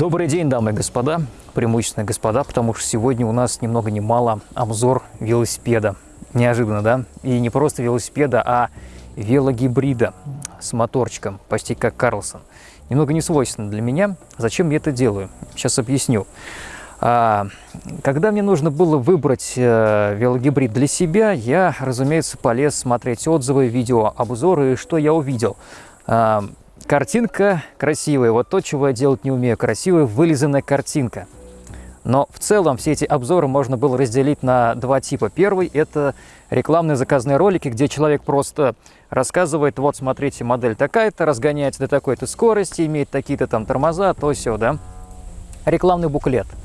Добрый день, дамы и господа, преимущественно господа, потому что сегодня у нас ни много ни мало обзор велосипеда. Неожиданно, да? И не просто велосипеда, а велогибрида с моторчиком, почти как Карлсон. Немного не свойственно для меня. Зачем я это делаю? Сейчас объясню. А, когда мне нужно было выбрать э, велогибрид для себя, я, разумеется, полез смотреть отзывы, видео, обзоры, и что я увидел. Картинка красивая, вот то, чего я делать не умею, красивая вылизанная картинка. Но в целом все эти обзоры можно было разделить на два типа. Первый – это рекламные заказные ролики, где человек просто рассказывает, вот смотрите, модель такая-то, разгоняется до такой-то скорости, имеет такие-то там тормоза, то все, да. Рекламный буклет –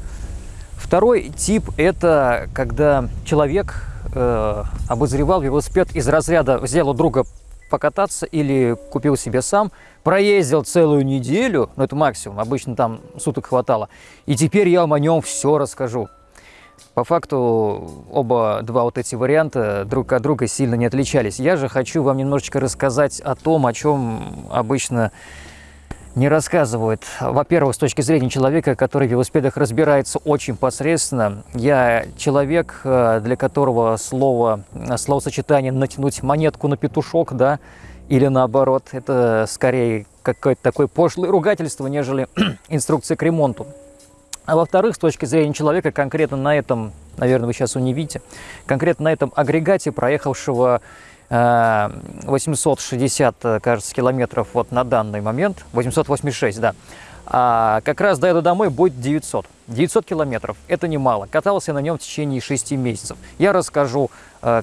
Второй тип – это когда человек э, обозревал велосипед из разряда «взял у друга покататься» или купил себе сам, проездил целую неделю, ну это максимум, обычно там суток хватало, и теперь я вам о нем все расскажу. По факту оба два вот эти варианта друг от друга сильно не отличались. Я же хочу вам немножечко рассказать о том, о чем обычно не рассказывают. Во-первых, с точки зрения человека, который в велосипедах разбирается очень посредственно. Я человек, э, для которого слово, словосочетание «натянуть монетку на петушок», да, или наоборот, это скорее какое-то такое пошлое ругательство, нежели инструкция к ремонту. А во-вторых, с точки зрения человека, конкретно на этом, наверное, вы сейчас его не видите, конкретно на этом агрегате, проехавшего 860, э, кажется, километров вот на данный момент, 886, да. А как раз доеду домой будет 900. 900 километров – это немало. Катался на нем в течение 6 месяцев. Я расскажу э,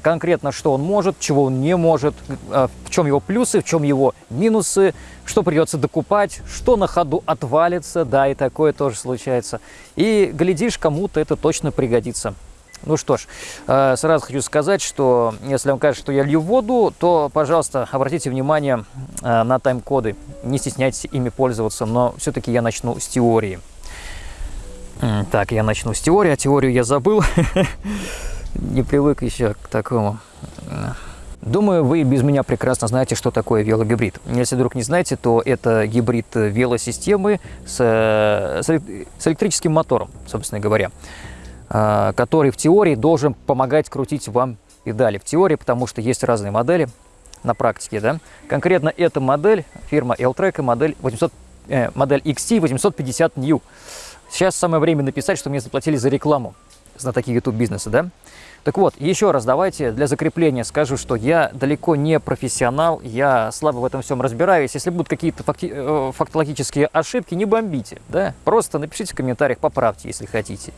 конкретно, что он может, чего он не может, э, в чем его плюсы, в чем его минусы, что придется докупать, что на ходу отвалится, да, и такое тоже случается. И, глядишь, кому-то это точно пригодится. Ну что ж, э, сразу хочу сказать, что если вам кажется, что я лью воду, то, пожалуйста, обратите внимание э, на тайм-коды. Не стесняйтесь ими пользоваться, но все-таки я начну с теории. Так, я начну с теории, а теорию я забыл. Не привык еще к такому. Думаю, вы без меня прекрасно знаете, что такое велогибрид. Если вдруг не знаете, то это гибрид велосистемы с, э, с электрическим мотором, собственно говоря. А, который в теории должен помогать крутить вам педали. В теории, потому что есть разные модели на практике. Да? Конкретно эта модель, фирма L-Track, модель, 800, э, модель XT 850 New. Сейчас самое время написать, что мне заплатили за рекламу знатоки YouTube бизнеса, да? Так вот, еще раз давайте для закрепления скажу, что я далеко не профессионал, я слабо в этом всем разбираюсь. Если будут какие-то факти э, фактологические ошибки, не бомбите, да? Просто напишите в комментариях, поправьте, если хотите.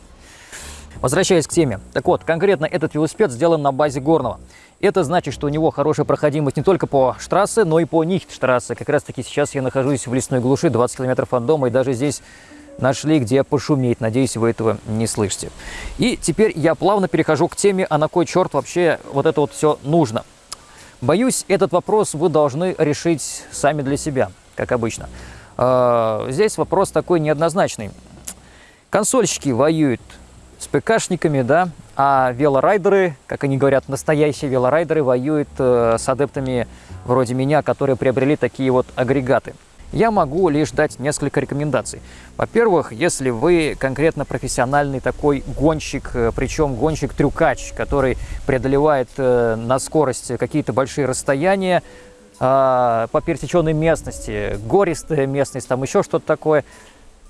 Возвращаясь к теме. Так вот, конкретно этот велосипед сделан на базе горного. Это значит, что у него хорошая проходимость не только по штрассе, но и по нихт-штрассе. Как раз таки сейчас я нахожусь в лесной глуши, 20 километров от дома, и даже здесь нашли, где пошуметь. Надеюсь, вы этого не слышите. И теперь я плавно перехожу к теме, а на кой черт вообще вот это вот все нужно. Боюсь, этот вопрос вы должны решить сами для себя, как обычно. А, здесь вопрос такой неоднозначный. Консольщики воюют с ПКшниками, да, а велорайдеры, как они говорят, настоящие велорайдеры воюют э, с адептами вроде меня, которые приобрели такие вот агрегаты. Я могу лишь дать несколько рекомендаций. Во-первых, если вы конкретно профессиональный такой гонщик, э, причем гонщик-трюкач, который преодолевает э, на скорость какие-то большие расстояния, э, по пересеченной местности, гористая местность, там еще что-то такое,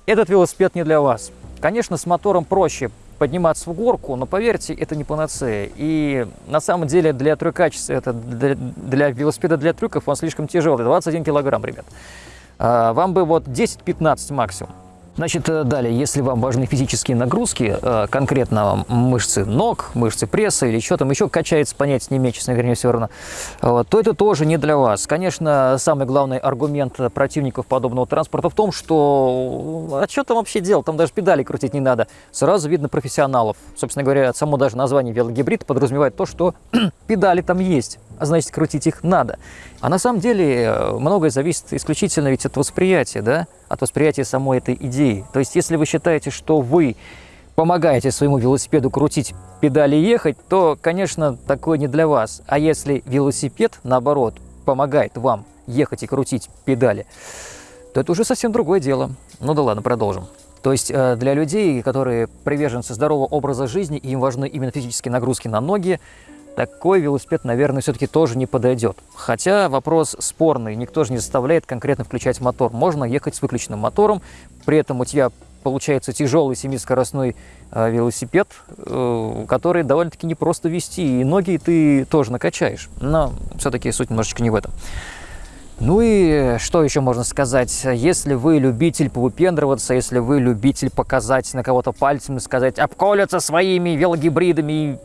этот велосипед не для вас. Конечно, с мотором проще подниматься в горку, но поверьте, это не панацея. И на самом деле для трюкачества, это для, для велосипеда для трюков он слишком тяжелый, 21 килограмм, ребят. А, вам бы вот 10-15 максимум. Значит, э, далее, если вам важны физические нагрузки, э, конкретно мышцы ног, мышцы пресса или что там еще качается, понять не имею, честно говоря, все равно, то это тоже не для вас. Конечно, самый главный аргумент противников подобного транспорта в том, что а что там вообще делать, там даже педали крутить не надо. Сразу видно профессионалов. Собственно говоря, само даже название велогибрид подразумевает то, что педали там есть а значит крутить их надо. А на самом деле э, многое зависит исключительно ведь от восприятия, да? от восприятия самой этой идеи. То есть если вы считаете, что вы помогаете своему велосипеду крутить педали и ехать, то, конечно, такое не для вас. А если велосипед, наоборот, помогает вам ехать и крутить педали, то это уже совсем другое дело. Ну да ладно, продолжим. То есть э, для людей, которые приверженцы здорового образа жизни, и им важны именно физические нагрузки на ноги, такой велосипед, наверное, все-таки тоже не подойдет. Хотя вопрос спорный, никто же не заставляет конкретно включать мотор. Можно ехать с выключенным мотором, при этом у тебя получается тяжелый семискоростной э, велосипед, э, который довольно-таки непросто вести, и ноги ты тоже накачаешь. Но все-таки суть немножечко не в этом. Ну и что еще можно сказать? Если вы любитель повыпендриваться, если вы любитель показать на кого-то пальцем и сказать «обколятся своими велогибридами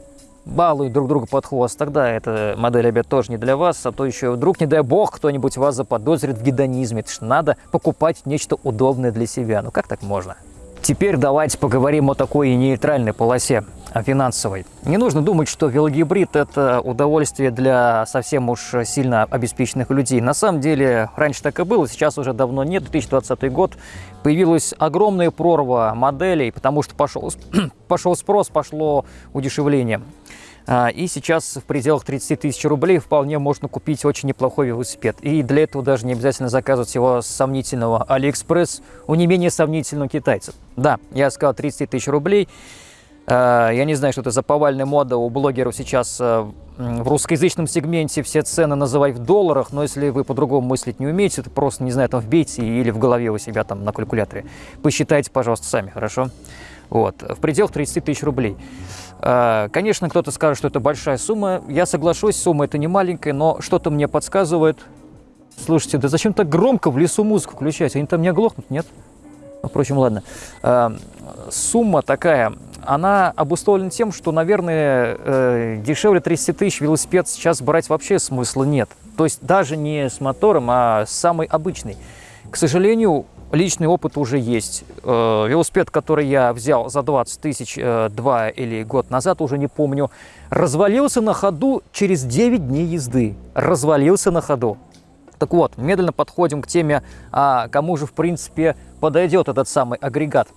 балуют друг друга под хвост, тогда эта модель обед тоже не для вас, а то еще вдруг, не дай бог, кто-нибудь вас заподозрит в гедонизме. Это ж надо покупать нечто удобное для себя. Ну как так можно? Теперь давайте поговорим о такой нейтральной полосе, о финансовой. Не нужно думать, что велогибрид – это удовольствие для совсем уж сильно обеспеченных людей. На самом деле, раньше так и было, сейчас уже давно нет. 2020 год появилась огромная прорва моделей, потому что пошел, пошел спрос, пошло удешевление. А, и сейчас в пределах 30 тысяч рублей вполне можно купить очень неплохой велосипед. И для этого даже не обязательно заказывать его с сомнительного Алиэкспресс у не менее сомнительного китайцев. Да, я сказал 30 тысяч рублей. А, я не знаю, что это за повальная мода у блогеров сейчас а, в русскоязычном сегменте все цены называть в долларах, но если вы по-другому мыслить не умеете, то просто, не знаю, там вбейте или в голове у себя там на калькуляторе. Посчитайте, пожалуйста, сами, хорошо? Вот, в пределах 30 тысяч рублей. А, конечно, кто-то скажет, что это большая сумма. Я соглашусь, сумма это не маленькая, но что-то мне подсказывает. Слушайте, да зачем так громко в лесу музыку включать? Они там не оглохнут, нет? Ну, впрочем, ладно. А, сумма такая, она обусловлена тем, что, наверное, э, дешевле 30 тысяч велосипед сейчас брать вообще смысла нет. То есть даже не с мотором, а самый обычный. К сожалению, личный опыт уже есть. Э, велосипед, который я взял за 20 тысяч э, два или год назад, уже не помню, развалился на ходу через 9 дней езды. Развалился на ходу. Так вот, медленно подходим к теме, а кому же, в принципе, подойдет этот самый агрегат.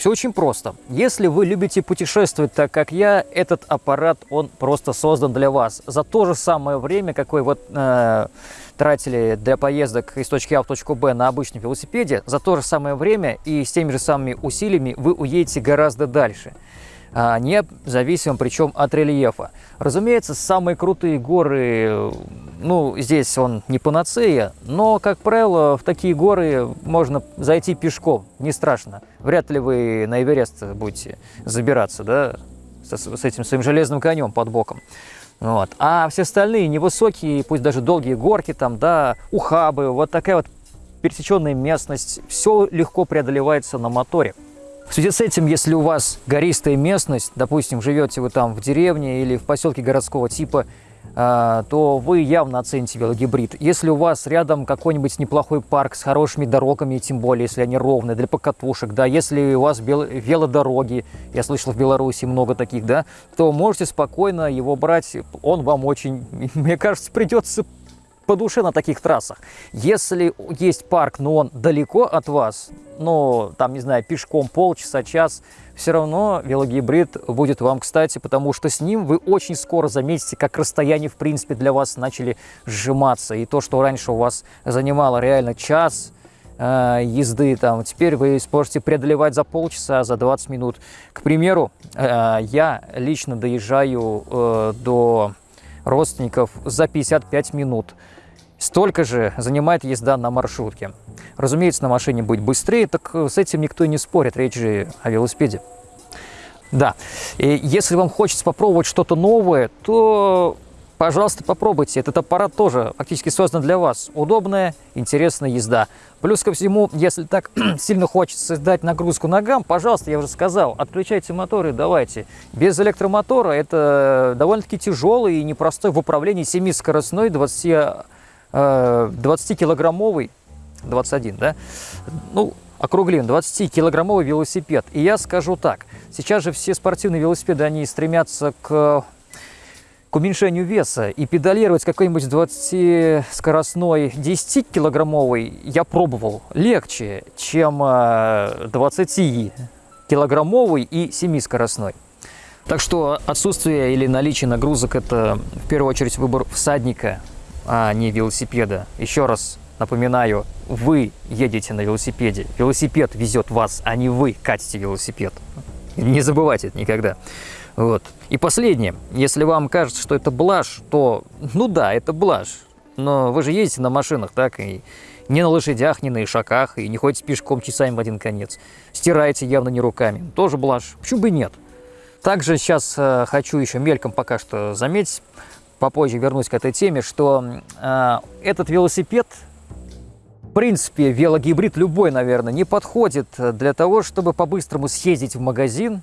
Все очень просто. Если вы любите путешествовать так, как я, этот аппарат, он просто создан для вас. За то же самое время, какое вот э, тратили для поездок из точки А в точку Б на обычном велосипеде, за то же самое время и с теми же самыми усилиями вы уедете гораздо дальше. А, независимо причем от рельефа. Разумеется, самые крутые горы, ну, здесь он не панацея, но, как правило, в такие горы можно зайти пешком, не страшно. Вряд ли вы на Эверест будете забираться, да, с, с этим своим железным конем под боком. Вот. А все остальные невысокие, пусть даже долгие горки, там, да, ухабы, вот такая вот пересеченная местность, все легко преодолевается на моторе. В связи с этим, если у вас гористая местность, допустим, живете вы там в деревне или в поселке городского типа, то вы явно оцените велогибрид. Если у вас рядом какой-нибудь неплохой парк с хорошими дорогами, тем более, если они ровные, для покатушек, да, если у вас велодороги, я слышал, в Беларуси много таких, да, то можете спокойно его брать, он вам очень, мне кажется, придется по душе на таких трассах. Если есть парк, но он далеко от вас, ну, там, не знаю, пешком полчаса, час, все равно велогибрид будет вам кстати, потому что с ним вы очень скоро заметите, как расстояние, в принципе, для вас начали сжиматься. И то, что раньше у вас занимало реально час, э, езды, там, теперь вы сможете преодолевать за полчаса, за 20 минут. К примеру, э, я лично доезжаю э, до родственников за 55 минут. Столько же занимает езда на маршрутке. Разумеется, на машине будет быстрее, так с этим никто и не спорит, речь же о велосипеде. Да, и если вам хочется попробовать что-то новое, то, пожалуйста, попробуйте. Этот аппарат тоже фактически создан для вас. Удобная, интересная езда. Плюс ко всему, если так сильно хочется дать нагрузку ногам, пожалуйста, я уже сказал, отключайте моторы, давайте. Без электромотора это довольно-таки тяжелый и непростой в управлении 7-скоростной 20 20-килограммовый, э, 21, да, ну, округлим, 20-килограммовый велосипед. И я скажу так, сейчас же все спортивные велосипеды, они стремятся к, к уменьшению веса. И педалировать какой-нибудь 20-скоростной 10-килограммовый я пробовал легче, чем 20-килограммовый э, и 7-скоростной. Так что отсутствие или наличие нагрузок – это в первую очередь выбор всадника, а не велосипеда. Еще раз напоминаю, вы едете на велосипеде, велосипед везет вас, а не вы катите велосипед. Не забывайте это никогда. Вот. И последнее. Если вам кажется, что это блажь, то, ну да, это блажь. Но вы же ездите на машинах, так, и не на лошадях, не на ишаках, и не ходите пешком часами в один конец. Стираете явно не руками. Тоже блажь. Почему бы и нет? Также сейчас э, хочу еще мельком пока что заметить, попозже вернусь к этой теме, что э, этот велосипед, в принципе, велогибрид любой, наверное, не подходит для того, чтобы по-быстрому съездить в магазин,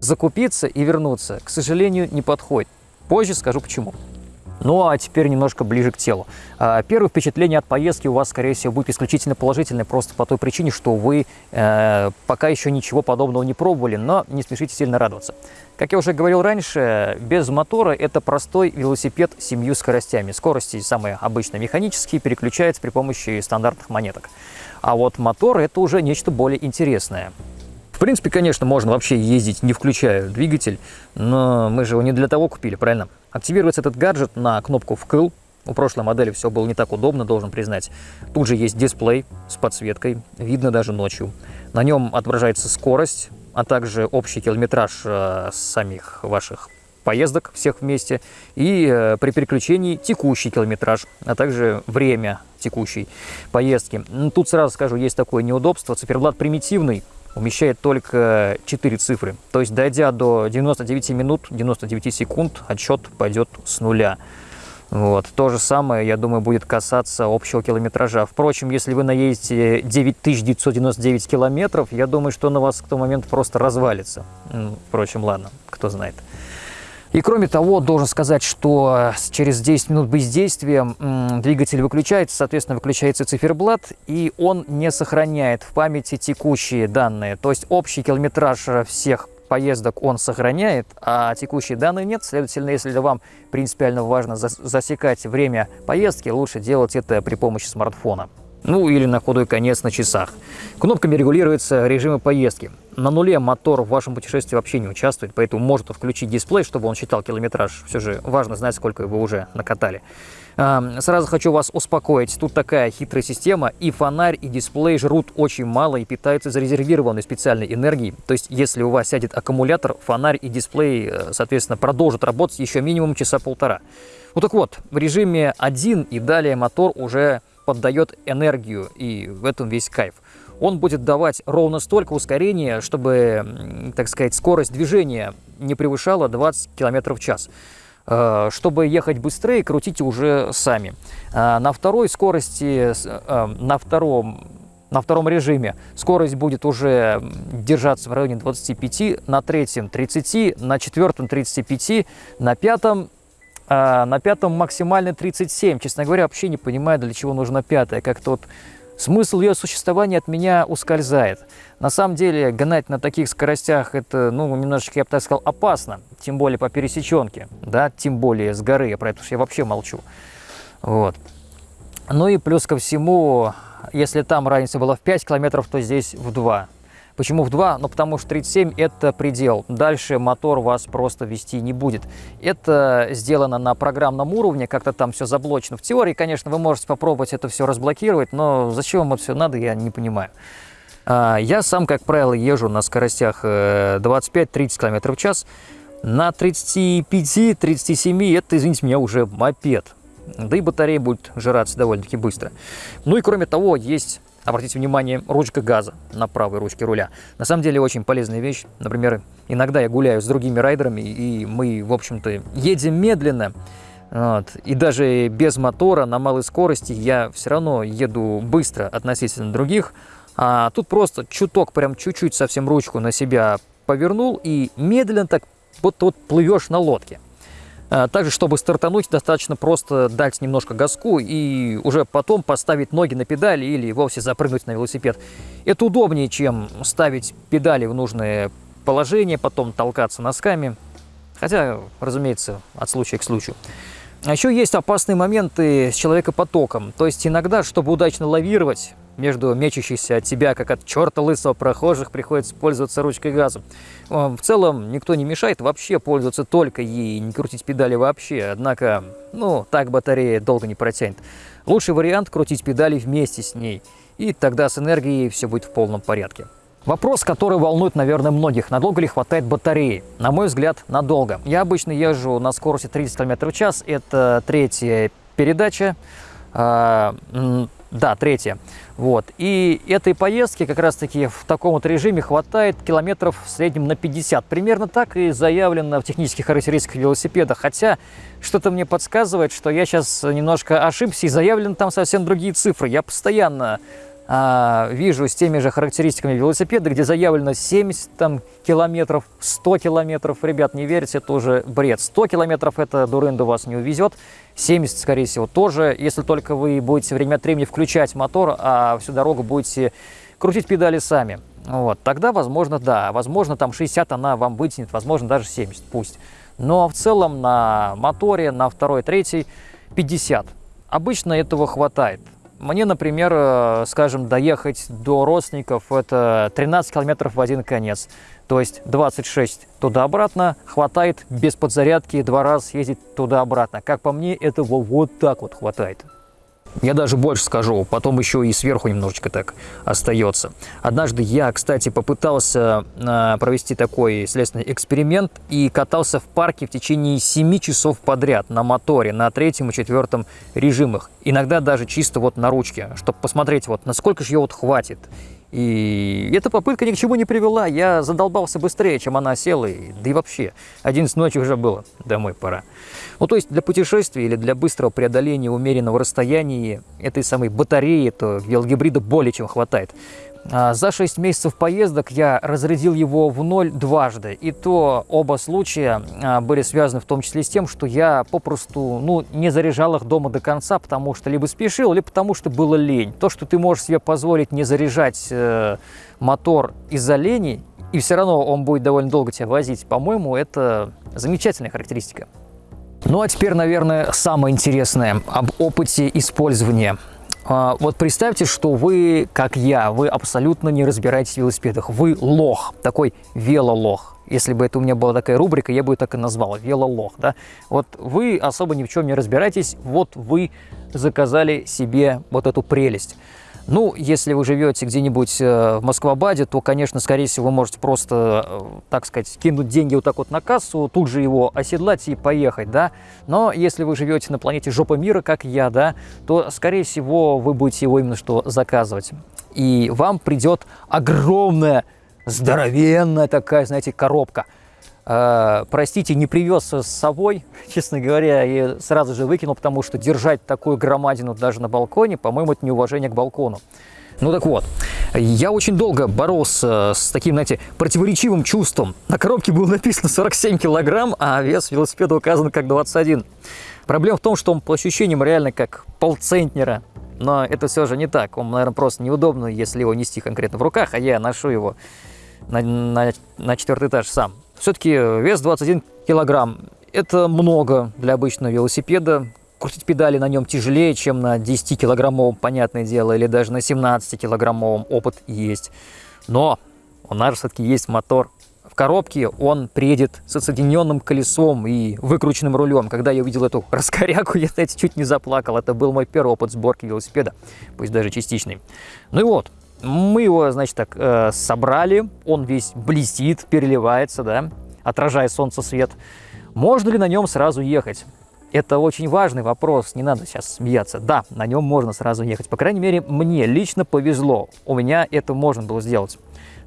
закупиться и вернуться. К сожалению, не подходит. Позже скажу почему. Ну а теперь немножко ближе к телу. А, первое впечатление от поездки у вас, скорее всего, будет исключительно положительное, просто по той причине, что вы э, пока еще ничего подобного не пробовали, но не спешите сильно радоваться. Как я уже говорил раньше, без мотора это простой велосипед с семью скоростями. Скорости самые обычные механические, переключаются при помощи стандартных монеток. А вот мотор это уже нечто более интересное. В принципе, конечно, можно вообще ездить, не включая двигатель, но мы же его не для того купили, правильно? Активируется этот гаджет на кнопку «вкл». У прошлой модели все было не так удобно, должен признать. Тут же есть дисплей с подсветкой, видно даже ночью. На нем отображается скорость, а также общий километраж э, самих ваших поездок всех вместе и э, при переключении текущий километраж, а также время текущей поездки. Тут сразу скажу, есть такое неудобство. Циферблат примитивный, умещает только 4 цифры. То есть, дойдя до 99 минут, 99 секунд, отсчет пойдет с нуля. Вот. То же самое, я думаю, будет касаться общего километража. Впрочем, если вы наедете 9999 километров, я думаю, что на вас в тот момент просто развалится. Впрочем, ладно, кто знает. И кроме того, должен сказать, что через 10 минут бездействия двигатель выключается, соответственно, выключается циферблат, и он не сохраняет в памяти текущие данные. То есть общий километраж всех поездок он сохраняет, а текущие данные нет. Следовательно, если вам принципиально важно засекать время поездки, лучше делать это при помощи смартфона ну или на худой конец на часах. Кнопками регулируются режимы поездки. На нуле мотор в вашем путешествии вообще не участвует, поэтому может включить дисплей, чтобы он считал километраж. Все же важно знать, сколько вы уже накатали. Сразу хочу вас успокоить, тут такая хитрая система, и фонарь, и дисплей жрут очень мало и питаются зарезервированной специальной энергией. То есть, если у вас сядет аккумулятор, фонарь и дисплей, э, соответственно, продолжат работать еще минимум часа полтора. Ну так вот, в режиме 1 и далее мотор уже поддает энергию, и в этом весь кайф. Он будет давать ровно столько ускорения, чтобы, так сказать, скорость движения не превышала 20 км в час. Э, чтобы ехать быстрее, крутите уже сами. Э, на второй скорости, э, на втором на втором режиме скорость будет уже держаться в районе 25, на третьем 30, на четвертом 35, на пятом на пятом максимально 37. Честно говоря, вообще не понимаю, для чего нужно пятое. Как-то вот смысл ее существования от меня ускользает. На самом деле, гнать на таких скоростях, это, ну, немножечко, я бы так сказал, опасно. Тем более по пересеченке, да, тем более с горы, я про это я вообще молчу. Вот. Ну и плюс ко всему, если там разница была в 5 километров, то здесь в 2. Почему в 2? Ну, потому что 37 – это предел. Дальше мотор вас просто вести не будет. Это сделано на программном уровне, как-то там все заблочено. В теории, конечно, вы можете попробовать это все разблокировать, но зачем вам это все надо, я не понимаю. А, я сам, как правило, езжу на скоростях 25-30 э, км в час. На 35-37 это, извините меня, уже мопед. Да и батарея будет жраться довольно-таки быстро. Ну и кроме того, есть Обратите внимание, ручка газа на правой ручке руля. На самом деле очень полезная вещь. Например, иногда я гуляю с другими райдерами, и мы, в общем-то, едем медленно. Вот. И даже без мотора на малой скорости я все равно еду быстро относительно других. А тут просто чуток, прям чуть-чуть совсем ручку на себя повернул и медленно так вот, вот плывешь на лодке. А, также, чтобы стартануть, достаточно просто дать немножко газку и уже потом поставить ноги на педали или вовсе запрыгнуть на велосипед. Это удобнее, чем ставить педали в нужное положение, потом толкаться носками. Хотя, разумеется, от случая к случаю. А еще есть опасные моменты с человекопотоком. То есть иногда, чтобы удачно лавировать, между мечущихся от тебя, как от черта лысого прохожих, приходится пользоваться ручкой газа. В целом, никто не мешает вообще пользоваться только ей, не крутить педали вообще. Однако, ну, так батарея долго не протянет. Лучший вариант крутить педали вместе с ней, и тогда с энергией все будет в полном порядке. Вопрос, который волнует, наверное, многих. Надолго ли хватает батареи? На мой взгляд, надолго. Я обычно езжу на скорости 30 км в час. Это третья передача. А, да, третья. Вот. И этой поездки как раз-таки в таком вот режиме хватает километров в среднем на 50. Примерно так и заявлено в технических характеристиках велосипеда. Хотя что-то мне подсказывает, что я сейчас немножко ошибся и заявлены там совсем другие цифры. Я постоянно а, вижу с теми же характеристиками велосипеда, где заявлено 70 там, километров, 100 километров. Ребят, не верьте, это уже бред. 100 километров это дурында вас не увезет. 70, скорее всего, тоже, если только вы будете время от времени включать мотор, а всю дорогу будете крутить педали сами. Вот, тогда, возможно, да, возможно, там 60 она вам вытянет, возможно, даже 70, пусть. Но в целом на моторе, на второй, третий 50. Обычно этого хватает. Мне, например, э, скажем, доехать до родственников – это 13 километров в один конец. То есть 26 туда-обратно хватает без подзарядки два раза съездить туда-обратно. Как по мне, этого вот так вот хватает. Я даже больше скажу, потом еще и сверху немножечко так остается. Однажды я, кстати, попытался э, провести такой следственный эксперимент и катался в парке в течение 7 часов подряд на моторе, на третьем и четвертом режимах. Иногда даже чисто вот на ручке, чтобы посмотреть, вот насколько же ее вот хватит. И эта попытка ни к чему не привела. Я задолбался быстрее, чем она села. И, да и вообще, 11 ночи уже было. Домой пора. Ну, то есть для путешествия или для быстрого преодоления умеренного расстояния этой самой батареи, то велогибрида более чем хватает. А, за 6 месяцев поездок я разрядил его в ноль дважды. И то оба случая а, были связаны в том числе с тем, что я попросту ну, не заряжал их дома до конца, потому что либо спешил, либо потому что было лень. То, что ты можешь себе позволить не заряжать э, мотор из-за лени, и все равно он будет довольно долго тебя возить, по-моему, это замечательная характеристика. Ну а теперь, наверное, самое интересное об опыте использования вот представьте, что вы, как я, вы абсолютно не разбираетесь в велосипедах. Вы лох, такой велолох. Если бы это у меня была такая рубрика, я бы ее так и назвал, велолох, да. Вот вы особо ни в чем не разбираетесь, вот вы заказали себе вот эту прелесть. Ну, если вы живете где-нибудь э, в Москвабаде, то, конечно, скорее всего, вы можете просто, э, так сказать, кинуть деньги вот так вот на кассу, тут же его оседлать и поехать, да. Но если вы живете на планете Жопа Мира, как я, да, то, скорее всего, вы будете его именно что заказывать. И вам придет огромная, здоровенная такая, знаете, коробка – Uh, простите, не привез с собой, честно говоря, и сразу же выкинул, потому что держать такую громадину даже на балконе, по-моему, это неуважение к балкону. Ну так вот, я очень долго боролся с таким, знаете, противоречивым чувством. На коробке было написано 47 килограмм, а вес велосипеда указан как 21. Проблема в том, что он по ощущениям реально как полцентнера. Но это все же не так. Он, наверное, просто неудобно, если его нести конкретно в руках, а я ношу его на, на, на четвертый этаж сам. Все-таки вес 21 килограмм – это много для обычного велосипеда. Крутить педали на нем тяжелее, чем на 10-килограммовом, понятное дело, или даже на 17-килограммовом опыт есть. Но у нас же все-таки есть мотор. В коробке он приедет с отсоединенным колесом и выкрученным рулем. Когда я увидел эту раскоряку, я, знаете, чуть не заплакал. Это был мой первый опыт сборки велосипеда, пусть даже частичный. Ну и вот, мы его, значит, так э, собрали, он весь блестит, переливается, да, отражая солнце свет. Можно ли на нем сразу ехать? Это очень важный вопрос, не надо сейчас смеяться. Да, на нем можно сразу ехать. По крайней мере, мне лично повезло. У меня это можно было сделать.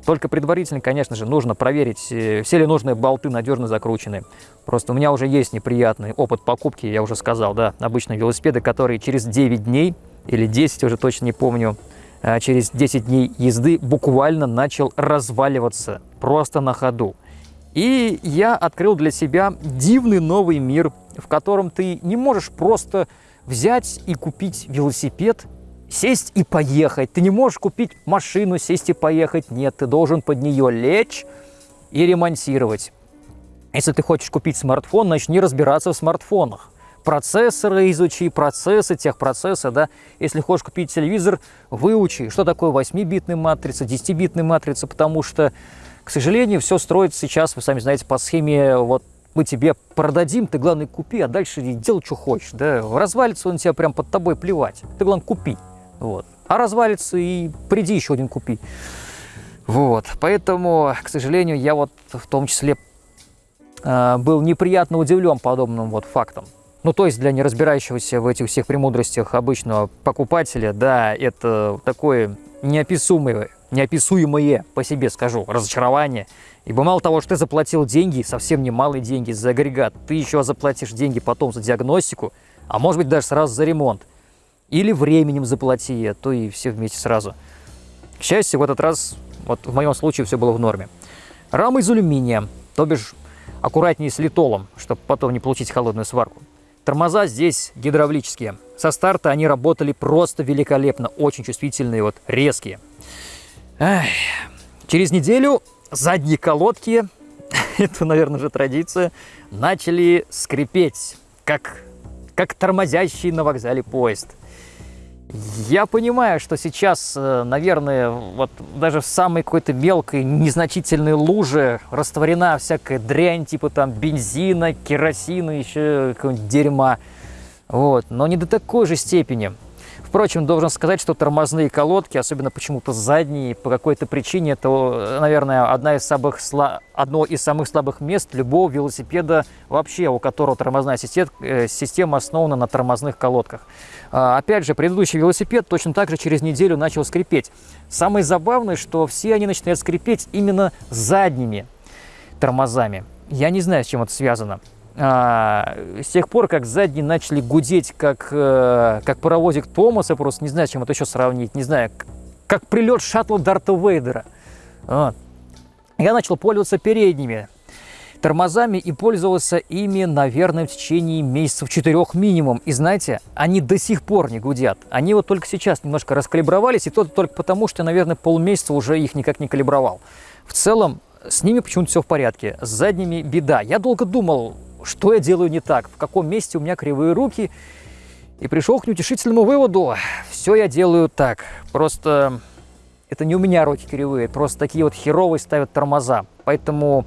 Только предварительно, конечно же, нужно проверить, э, все ли нужные болты надежно закручены. Просто у меня уже есть неприятный опыт покупки, я уже сказал, да, обычные велосипеды, которые через 9 дней или 10, уже точно не помню, через 10 дней езды буквально начал разваливаться просто на ходу. И я открыл для себя дивный новый мир, в котором ты не можешь просто взять и купить велосипед, сесть и поехать. Ты не можешь купить машину, сесть и поехать. Нет, ты должен под нее лечь и ремонтировать. Если ты хочешь купить смартфон, начни разбираться в смартфонах процессоры изучи, процессы, техпроцессы, да. Если хочешь купить телевизор, выучи, что такое 8-битная матрица, 10-битная матрица, потому что, к сожалению, все строится сейчас, вы сами знаете, по схеме вот мы тебе продадим, ты, главное, купи, а дальше делай, что хочешь. Да? Развалится он тебя прям под тобой плевать. Ты, главное, купи. Вот. А развалится и приди еще один купи. Вот. Поэтому, к сожалению, я вот в том числе э, был неприятно удивлен подобным вот фактом. Ну, то есть для неразбирающегося в этих всех премудростях обычного покупателя, да, это такое неописуемое, неописуемое, по себе скажу, разочарование. Ибо мало того, что ты заплатил деньги, совсем немалые деньги за агрегат, ты еще заплатишь деньги потом за диагностику, а может быть даже сразу за ремонт. Или временем заплати, а то и все вместе сразу. К счастью, в этот раз, вот в моем случае все было в норме. Рама из алюминия, то бишь аккуратнее с литолом, чтобы потом не получить холодную сварку. Тормоза здесь гидравлические. Со старта они работали просто великолепно, очень чувствительные, вот резкие. Эх. Через неделю задние колодки, это, наверное, уже традиция, начали скрипеть, как, как тормозящий на вокзале поезд. Я понимаю, что сейчас, э, наверное, вот даже в самой какой-то мелкой, незначительной луже растворена всякая дрянь, типа там бензина, керосина, еще какого-нибудь дерьма. Вот. Но не до такой же степени. Впрочем, должен сказать, что тормозные колодки, особенно почему-то задние, по какой-то причине, это, наверное, одна из самых сла... одно из самых слабых мест любого велосипеда вообще, у которого тормозная э, система основана на тормозных колодках. А, опять же, предыдущий велосипед точно так же через неделю начал скрипеть. Самое забавное, что все они начинают скрипеть именно задними тормозами. Я не знаю, с чем это связано. А, с тех пор, как задние начали гудеть, как, э, как паровозик Томаса, просто не знаю, чем это еще сравнить, не знаю, как прилет шаттла Дарта Вейдера. Вот. Я начал пользоваться передними тормозами и пользовался ими, наверное, в течение месяцев четырех минимум. И знаете, они до сих пор не гудят. Они вот только сейчас немножко раскалибровались, и то только потому, что, наверное, полмесяца уже их никак не калибровал. В целом, с ними почему-то все в порядке. С задними беда. Я долго думал, что я делаю не так, в каком месте у меня кривые руки, и пришел к неутешительному выводу. Все я делаю так. Просто это не у меня руки кривые, просто такие вот херовые ставят тормоза. Поэтому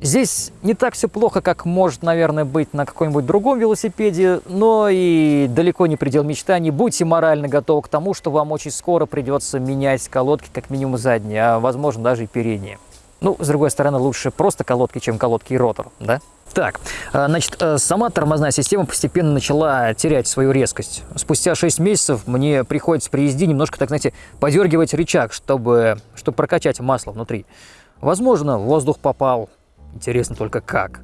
здесь не так все плохо, как может, наверное, быть на каком-нибудь другом велосипеде, но и далеко не предел мечтаний. Будьте морально готовы к тому, что вам очень скоро придется менять колодки, как минимум задние, а возможно даже и передние. Ну, с другой стороны, лучше просто колодки, чем колодки и ротор, да? Так, э, значит, э, сама тормозная система постепенно начала терять свою резкость. Спустя 6 месяцев мне приходится при езде немножко, так знаете, подергивать рычаг, чтобы, чтобы прокачать масло внутри. Возможно, воздух попал, интересно только как.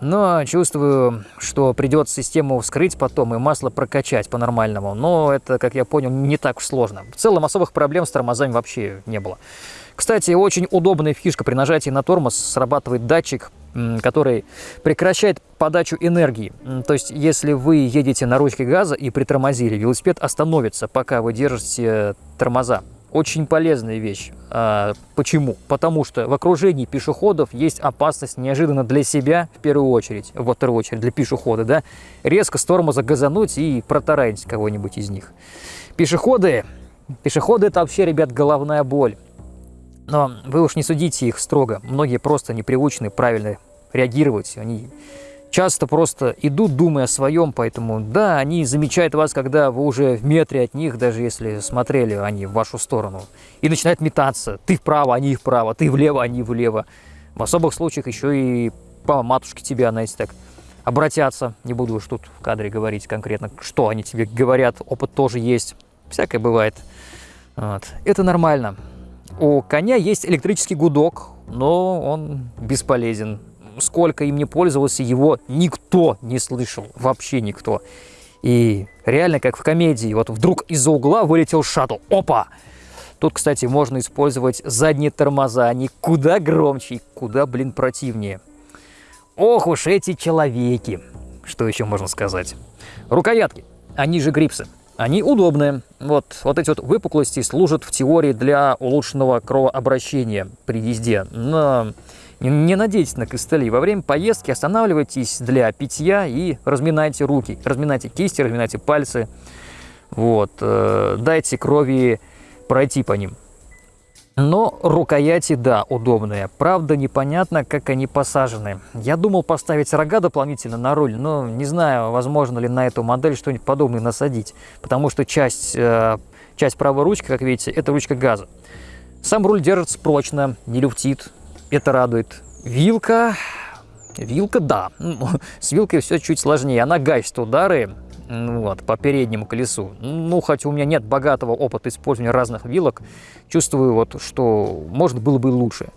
Но чувствую, что придется систему вскрыть потом и масло прокачать по-нормальному. Но это, как я понял, не так уж сложно. В целом особых проблем с тормозами вообще не было. Кстати, очень удобная фишка. При нажатии на тормоз срабатывает датчик, который прекращает подачу энергии. То есть, если вы едете на ручке газа и притормозили, велосипед остановится, пока вы держите тормоза. Очень полезная вещь. А, почему? Потому что в окружении пешеходов есть опасность неожиданно для себя, в первую очередь, во вторую очередь для пешехода, да, резко с тормоза газануть и протаранить кого-нибудь из них. Пешеходы, пешеходы это вообще, ребят, головная боль. Но вы уж не судите их строго. Многие просто непривычны правильно реагировать. Они часто просто идут, думая о своем, поэтому да, они замечают вас, когда вы уже в метре от них, даже если смотрели они в вашу сторону, и начинают метаться. Ты вправо, они вправо, ты влево, они влево. В особых случаях еще и по матушке тебя, знаете, так обратятся. Не буду уж тут в кадре говорить конкретно, что они тебе говорят. Опыт тоже есть. Всякое бывает. Вот. Это нормально. У коня есть электрический гудок, но он бесполезен. Сколько им не пользовался, его никто не слышал, вообще никто. И реально, как в комедии, вот вдруг из-за угла вылетел шаттл. Опа! Тут, кстати, можно использовать задние тормоза, они куда громче и куда, блин, противнее. Ох уж эти человеки! Что еще можно сказать? Рукоятки, они же грипсы. Они удобные. Вот, вот эти вот выпуклости служат в теории для улучшенного кровообращения при езде. Но не, не надейтесь на костыли. Во время поездки останавливайтесь для питья и разминайте руки. Разминайте кисти, разминайте пальцы. Вот, э, дайте крови пройти по ним. Но рукояти, да, удобные. Правда, непонятно, как они посажены. Я думал поставить рога дополнительно на руль, но не знаю, возможно ли на эту модель что-нибудь подобное насадить. Потому что часть, э, часть правой ручки, как видите, это ручка газа. Сам руль держится прочно, не люфтит. Это радует. Вилка... Вилка, да. С вилкой все чуть сложнее. Она гасит удары вот, по переднему колесу. Ну, хотя у меня нет богатого опыта использования разных вилок, чувствую, вот, что может было бы лучше.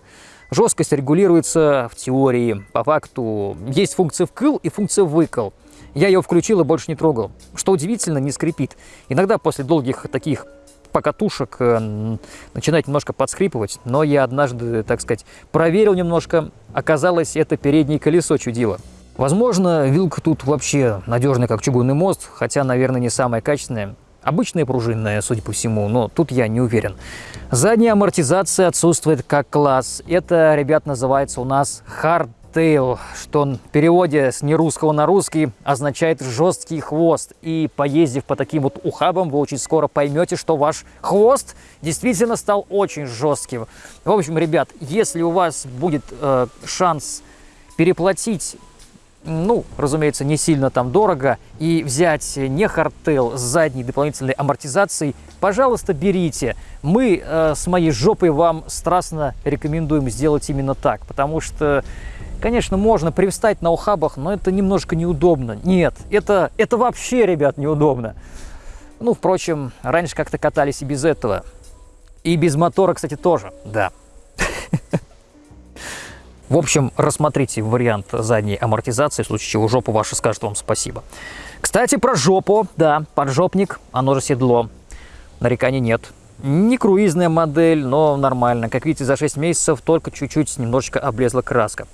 Жесткость регулируется в теории. По факту есть функция вкл и функция выкл. Я ее включил и больше не трогал. Что удивительно, не скрипит. Иногда после долгих таких покатушек э, начинает немножко подскрипывать, но я однажды, так сказать, проверил немножко, оказалось, это переднее колесо чудило. Возможно, вилка тут вообще надежная, как чугунный мост, хотя, наверное, не самая качественная. Обычная пружинная, судя по всему, но тут я не уверен. Задняя амортизация отсутствует как класс. Это, ребят, называется у нас hardtail, что в переводе с нерусского на русский означает жесткий хвост. И поездив по таким вот ухабам, вы очень скоро поймете, что ваш хвост действительно стал очень жестким. В общем, ребят, если у вас будет э, шанс переплатить ну, разумеется, не сильно там дорого, и взять не hardtail с задней дополнительной амортизацией, пожалуйста, берите. Мы э, с моей жопой вам страстно рекомендуем сделать именно так, потому что, конечно, можно привстать на ухабах, но это немножко неудобно. Нет, это, это вообще, ребят, неудобно. Ну, впрочем, раньше как-то катались и без этого. И без мотора, кстати, тоже, да. В общем, рассмотрите вариант задней амортизации, в случае чего жопа ваша скажет вам спасибо. Кстати, про жопу. Да, поджопник, оно же седло. Нареканий нет. Не круизная модель, но нормально. Как видите, за 6 месяцев только чуть-чуть немножечко облезла краска.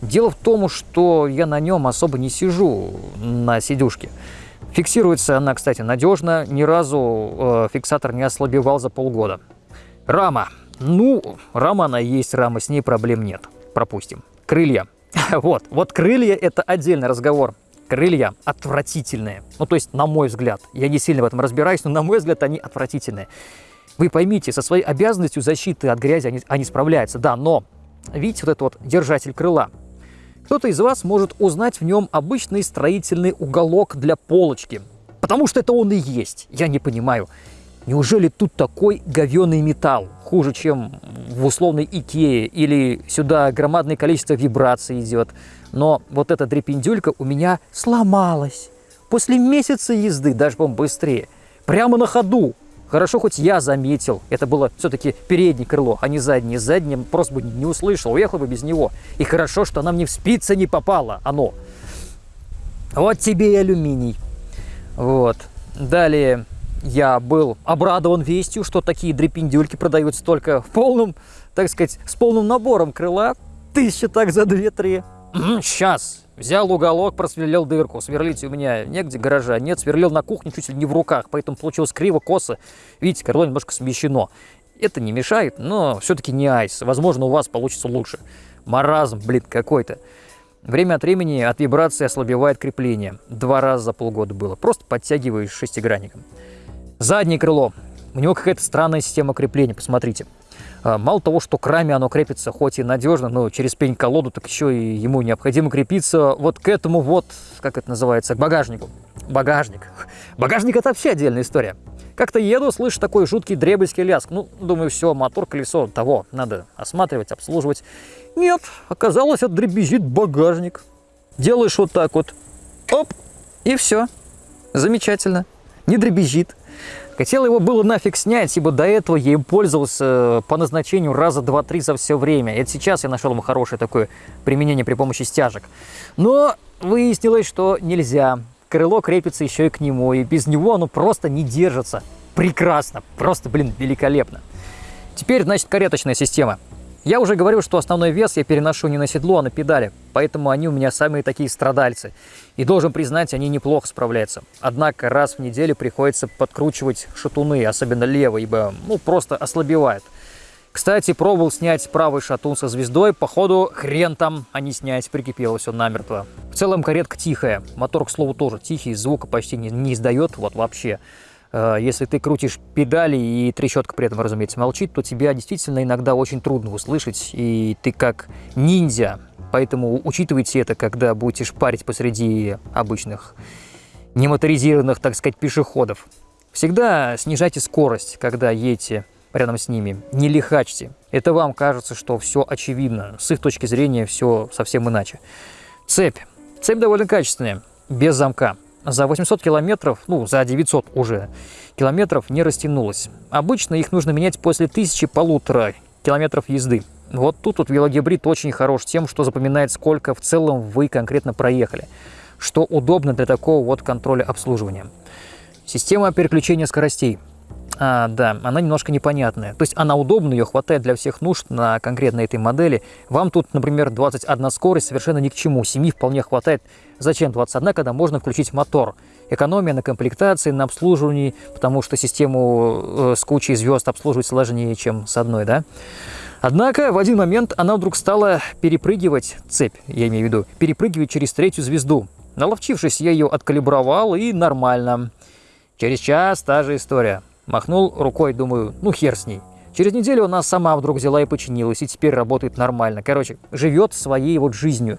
Дело в том, что я на нем особо не сижу на сидюшке. Фиксируется она, кстати, надежно. Ни разу э, фиксатор не ослабевал за полгода. Рама. Ну, рама она есть, рама, с ней проблем нет пропустим. Крылья. Вот, вот крылья – это отдельный разговор. Крылья отвратительные. Ну, то есть, на мой взгляд, я не сильно в этом разбираюсь, но на мой взгляд, они отвратительные. Вы поймите, со своей обязанностью защиты от грязи они, они справляются, да, но видите вот этот вот держатель крыла. Кто-то из вас может узнать в нем обычный строительный уголок для полочки, потому что это он и есть. Я не понимаю. Неужели тут такой говеный металл? Хуже, чем в условной Икее, или сюда громадное количество вибраций идет. Но вот эта дрепендюлька у меня сломалась. После месяца езды, даже, по быстрее. Прямо на ходу. Хорошо, хоть я заметил. Это было все-таки переднее крыло, а не заднее. Заднее просто бы не услышал, уехал бы без него. И хорошо, что она мне в спицы не попало, оно. Вот тебе и алюминий. Вот. Далее я был обрадован вестью, что такие дрепендюльки продаются только в полном, так сказать, с полным набором крыла. Тысяча так за две-три. Сейчас. Взял уголок, просверлил дырку. Сверлить у меня негде гаража. Нет, сверлил на кухне чуть ли не в руках, поэтому получилось криво, косо. Видите, крыло немножко смещено. Это не мешает, но все-таки не айс. Возможно, у вас получится лучше. Маразм, блин, какой-то. Время от времени от вибрации ослабевает крепление. Два раза за полгода было. Просто подтягиваешь шестигранником. Заднее крыло. У него какая-то странная система крепления, посмотрите. А, мало того, что к раме оно крепится хоть и надежно, но через пень-колоду, так еще и ему необходимо крепиться вот к этому вот, как это называется, к багажнику. Багажник. Багажник – это вообще отдельная история. Как-то еду, слышу такой жуткий дребельский ляск. Ну, думаю, все, мотор, колесо, того, надо осматривать, обслуживать. Нет, оказалось, это дребезжит багажник. Делаешь вот так вот, оп, и все. Замечательно. Не дребезжит. Хотел его было нафиг снять, ибо до этого я им пользовался э, по назначению раза два-три за все время. Это сейчас я нашел ему хорошее такое применение при помощи стяжек. Но выяснилось, что нельзя. Крыло крепится еще и к нему, и без него оно просто не держится. Прекрасно, просто, блин, великолепно. Теперь, значит, кареточная система. Я уже говорил, что основной вес я переношу не на седло, а на педали, поэтому они у меня самые такие страдальцы. И должен признать, они неплохо справляются. Однако раз в неделю приходится подкручивать шатуны, особенно левый, ибо ну, просто ослабевает. Кстати, пробовал снять правый шатун со звездой, походу хрен там, а не снять, прикипело все намертво. В целом каретка тихая, мотор, к слову, тоже тихий, звука почти не, не издает, вот вообще. Э, если ты крутишь педали и трещотка при этом, разумеется, молчит, то тебя действительно иногда очень трудно услышать, и ты как ниндзя. Поэтому учитывайте это, когда будете шпарить посреди обычных немоторизированных, так сказать, пешеходов. Всегда снижайте скорость, когда едете рядом с ними. Не лихачьте. Это вам кажется, что все очевидно. С их точки зрения все совсем иначе. Цепь. Цепь довольно качественная, без замка за 800 километров, ну, за 900 уже километров не растянулась. Обычно их нужно менять после тысячи полутора километров езды. Вот тут вот велогибрид очень хорош тем, что запоминает, сколько в целом вы конкретно проехали, что удобно для такого вот контроля обслуживания. Система переключения скоростей. А, да, она немножко непонятная. То есть она удобна, ее хватает для всех нужд на конкретно этой модели. Вам тут, например, 21 скорость совершенно ни к чему. 7 вполне хватает. Зачем 21, когда можно включить мотор? Экономия на комплектации, на обслуживании, потому что систему э, с кучей звезд обслуживать сложнее, чем с одной, да? Однако в один момент она вдруг стала перепрыгивать, цепь, я имею в виду, перепрыгивать через третью звезду. Наловчившись, я ее откалибровал и нормально. Через час та же история. Махнул рукой, думаю, ну хер с ней. Через неделю она сама вдруг взяла и починилась, и теперь работает нормально. Короче, живет своей вот жизнью.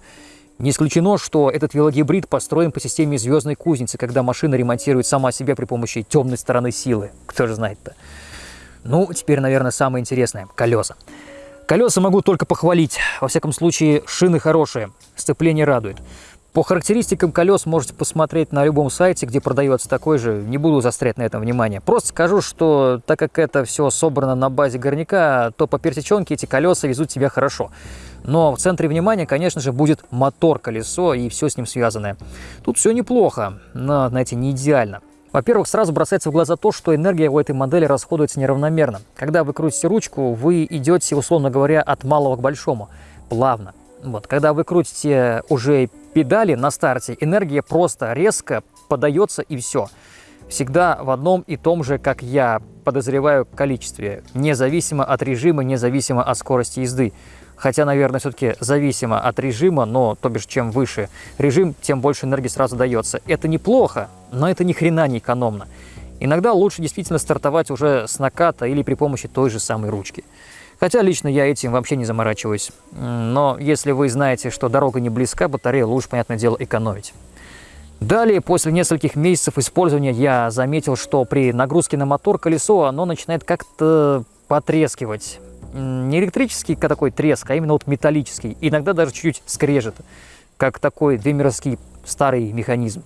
Не исключено, что этот велогибрид построен по системе звездной кузницы, когда машина ремонтирует сама себя при помощи темной стороны силы. Кто же знает-то? Ну, теперь, наверное, самое интересное – колеса. Колеса могу только похвалить. Во всяком случае, шины хорошие, сцепление радует. По характеристикам колес можете посмотреть на любом сайте, где продается такой же. Не буду застрять на этом внимание. Просто скажу, что так как это все собрано на базе горняка, то по персеченке эти колеса везут себя хорошо. Но в центре внимания, конечно же, будет мотор-колесо и все с ним связанное. Тут все неплохо, но, знаете, не идеально. Во-первых, сразу бросается в глаза то, что энергия у этой модели расходуется неравномерно. Когда вы крутите ручку, вы идете, условно говоря, от малого к большому, плавно. Вот, когда вы крутите уже педали на старте, энергия просто резко подается и все. Всегда в одном и том же, как я подозреваю, количестве, независимо от режима, независимо от скорости езды. Хотя, наверное, все-таки зависимо от режима, но, то бишь, чем выше режим, тем больше энергии сразу дается. Это неплохо, но это ни хрена не экономно. Иногда лучше действительно стартовать уже с наката или при помощи той же самой ручки. Хотя лично я этим вообще не заморачиваюсь. Но если вы знаете, что дорога не близка, батарею лучше, понятное дело, экономить. Далее, после нескольких месяцев использования, я заметил, что при нагрузке на мотор колесо оно начинает как-то потрескивать. Не электрический такой треск, а именно вот металлический. Иногда даже чуть-чуть скрежет, как такой демеровский старый механизм.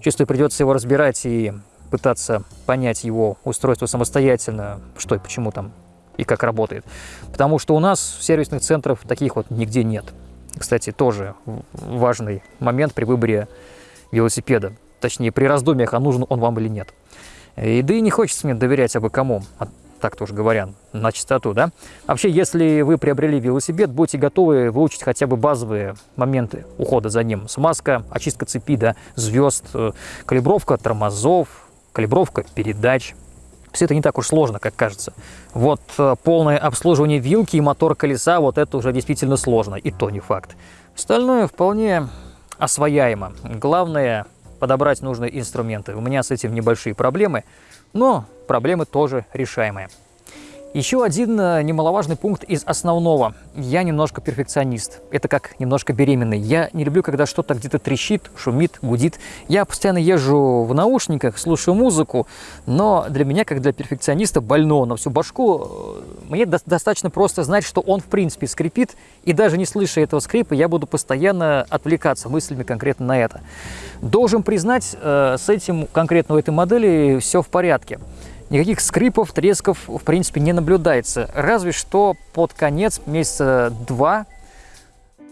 Чувствую, придется его разбирать и пытаться понять его устройство самостоятельно, что и почему там и как работает. Потому что у нас сервисных центров таких вот нигде нет. Кстати, тоже важный момент при выборе велосипеда. Точнее, при раздумьях, а нужен он вам или нет. И да и не хочется мне доверять абы кому, а так тоже говоря, на чистоту, да? Вообще, если вы приобрели велосипед, будьте готовы выучить хотя бы базовые моменты ухода за ним. Смазка, очистка цепи, да, звезд, э, калибровка тормозов, калибровка передач, все это не так уж сложно, как кажется. Вот э, полное обслуживание вилки и мотор колеса, вот это уже действительно сложно, и то не факт. Остальное вполне освояемо. Главное подобрать нужные инструменты. У меня с этим небольшие проблемы, но проблемы тоже решаемые. Еще один э, немаловажный пункт из основного. Я немножко перфекционист. Это как немножко беременный. Я не люблю, когда что-то где-то трещит, шумит, гудит. Я постоянно езжу в наушниках, слушаю музыку, но для меня, как для перфекциониста больного на всю башку, э, мне до достаточно просто знать, что он в принципе скрипит, и даже не слыша этого скрипа, я буду постоянно отвлекаться мыслями конкретно на это. Должен признать, э, с этим конкретно у этой модели все в порядке. Никаких скрипов, тресков, в принципе, не наблюдается. Разве что под конец, месяца два,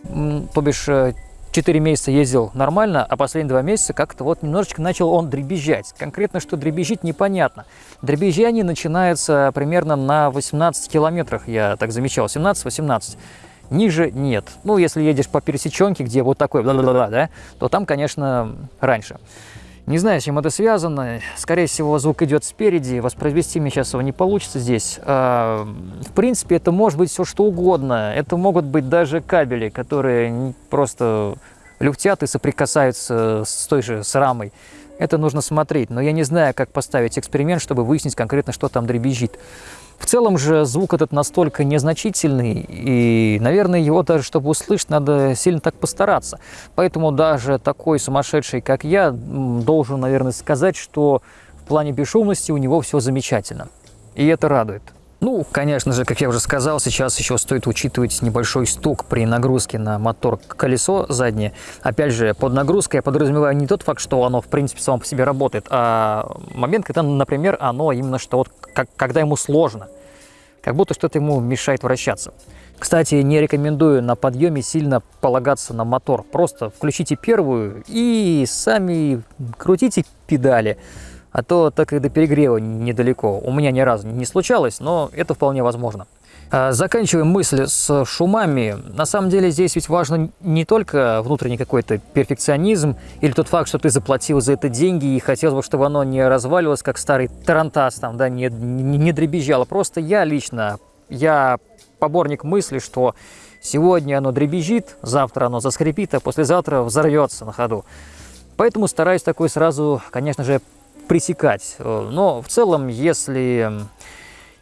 то бишь 4 э, месяца ездил нормально, а последние два месяца как-то вот немножечко начал он дребезжать. Конкретно, что дребезжит, непонятно. Дребезжание начинается примерно на 18 километрах, я так замечал, 17-18. Ниже нет. Ну, если едешь по пересеченке, где вот такой, да, то там, конечно, раньше. Не знаю, с чем это связано. Скорее всего, звук идет спереди. Воспроизвести мне сейчас его не получится здесь. А, в принципе, это может быть все что угодно. Это могут быть даже кабели, которые просто люфтят и соприкасаются с той же с рамой. Это нужно смотреть, но я не знаю, как поставить эксперимент, чтобы выяснить конкретно, что там дребезжит. В целом же звук этот настолько незначительный, и, наверное, его даже, чтобы услышать, надо сильно так постараться. Поэтому даже такой сумасшедший, как я, должен, наверное, сказать, что в плане бесшумности у него все замечательно. И это радует. Ну, конечно же, как я уже сказал, сейчас еще стоит учитывать небольшой стук при нагрузке на мотор колесо заднее. Опять же, под нагрузкой я подразумеваю не тот факт, что оно, в принципе, само по себе работает, а момент, когда, например, оно именно что вот, как, когда ему сложно, как будто что-то ему мешает вращаться. Кстати, не рекомендую на подъеме сильно полагаться на мотор. Просто включите первую и сами крутите педали а то так и до перегрева недалеко. У меня ни разу не случалось, но это вполне возможно. А, заканчиваем мысль с шумами. На самом деле здесь ведь важно не только внутренний какой-то перфекционизм или тот факт, что ты заплатил за это деньги и хотелось бы, чтобы оно не разваливалось, как старый тарантас, там, да, не, не, не дребезжало. Просто я лично, я поборник мысли, что сегодня оно дребезжит, завтра оно заскрипит, а послезавтра взорвется на ходу. Поэтому стараюсь такой сразу, конечно же, пресекать. Э, но в целом, если,